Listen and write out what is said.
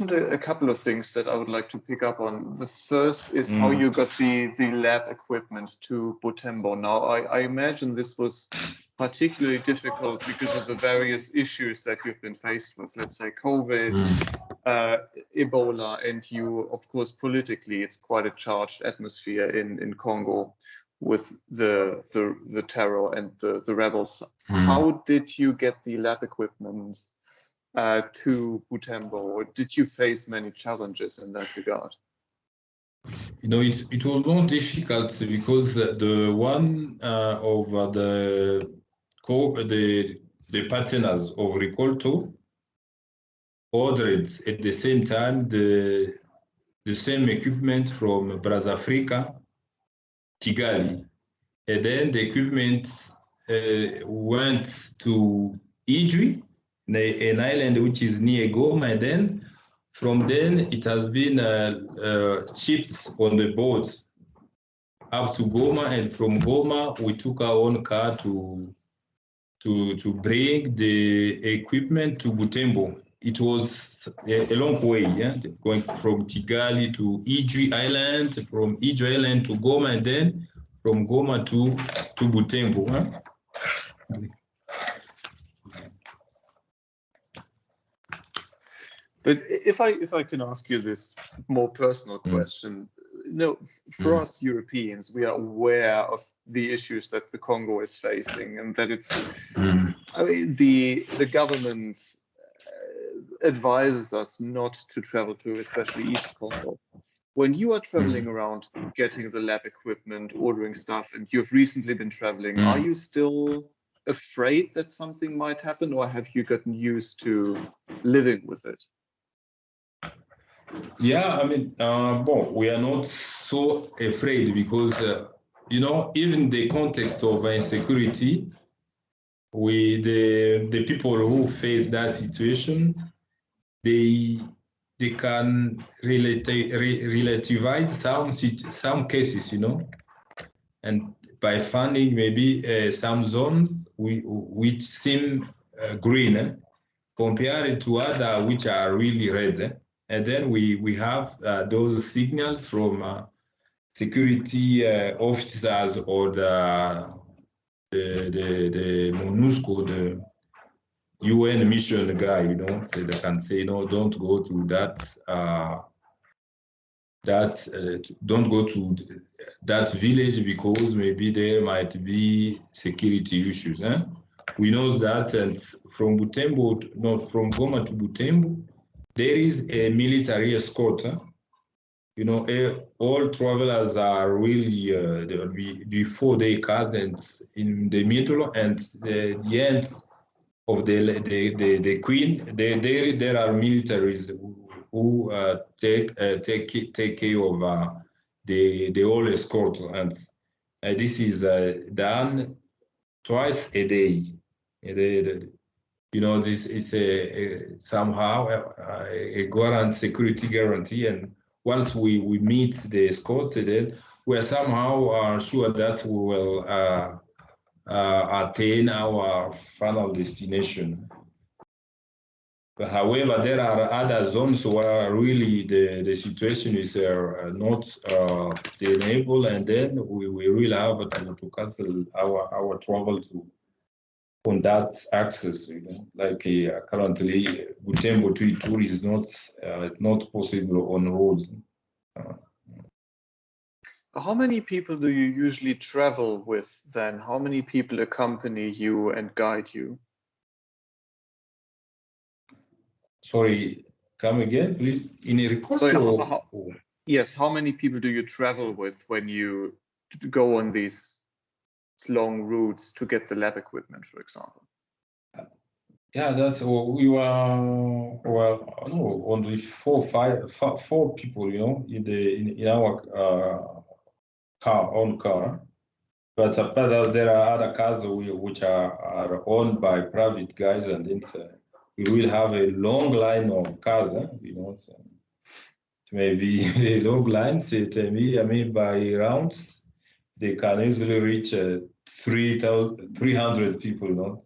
mentioned a, a, couple of things that I would like to pick up on. The first is mm. how you got the, the lab equipment to Butembo. Now, I, I, imagine this was particularly difficult because of the various issues that you've been faced with, let's say COVID, mm. uh, Ebola, and you, of course, politically, it's quite a charged atmosphere in, in Congo with the, the, the terror and the, the rebels. Mm. How did you get the lab equipment uh, to Butembo, or did you face many challenges in that regard? You know, it, it was more difficult because the one uh, of the co the the partners of Rikolto ordered at the same time the the same equipment from Africa, Kigali, and then the equipment uh, went to Idjwi, an island which is near Goma. And then from then it has been uh, uh, shipped on the boat up to Goma. And from Goma, we took our own car to to to bring the equipment to Butembo. It was a, a long way, yeah, going from Kigali to Idjwi Island, from Idjwi Island to Goma, and then from Goma to to Butembo. Huh? But if I if I can ask you this more personal mm. question, mm. no, for mm. us Europeans, we are aware of the issues that the Congo is facing, and that it's, mm. I mean, the the government uh, advises us not to travel to, especially East Congo. When you are traveling mm. around, getting the lab equipment, ordering stuff, and you've recently been traveling, are mm. you still afraid that something might happen, or have you gotten used to living with it? Yeah, I mean, uh, well, we are not so afraid because, uh, you know, even the context of insecurity, we the the people who face that situation, they they can relate, re- relativize some some cases, you know, and by finding maybe uh, some zones we, which seem uh, green eh, compared to other which are really red. Eh? And then we, we have uh, those signals from uh, security uh, officers or the, the, the, the MONUSCO, the UN mission guy, you know, so they can say, no, don't go to that, uh, that uh, don't go to that village because maybe there might be security issues. Eh? We know that, and from Butembo, not from Goma to Butembo, there is a military escort. You know, all travelers are really uh, be before they cast and in the middle and the, the end of the the, the, the queen. There, there are militaries who uh, take uh, take take care of uh, the the whole escort, and uh, this is done twice a day. You know, this is a, a somehow a, a guarantee, security guarantee. And once we, we meet the escorts, then we are somehow uh, sure that we will uh, uh, attain our final destination. However, there are other zones where really the, the situation is uh, not uh, sustainable, and then we, we really have to, to cancel our, our travel to on that access. You know, like uh, currently, Butembo to Ituri is not uh, not possible on roads. Uh, how many people do you usually travel with then? How many people accompany you and guide you? Sorry, come again, please. In a report? Sorry, how, how, yes, how many people do you travel with when you go on these long routes to get the lab equipment, for example? Yeah, that's we were well, no, only four, five, four people, you know, in the in, in our uh, car, own car. But uh, there are other cars which are, are owned by private guys, and it's, uh, we will have a long line of cars, eh, you know. So maybe a long line, say, I mean, by rounds, they can easily reach uh, 300 people, know,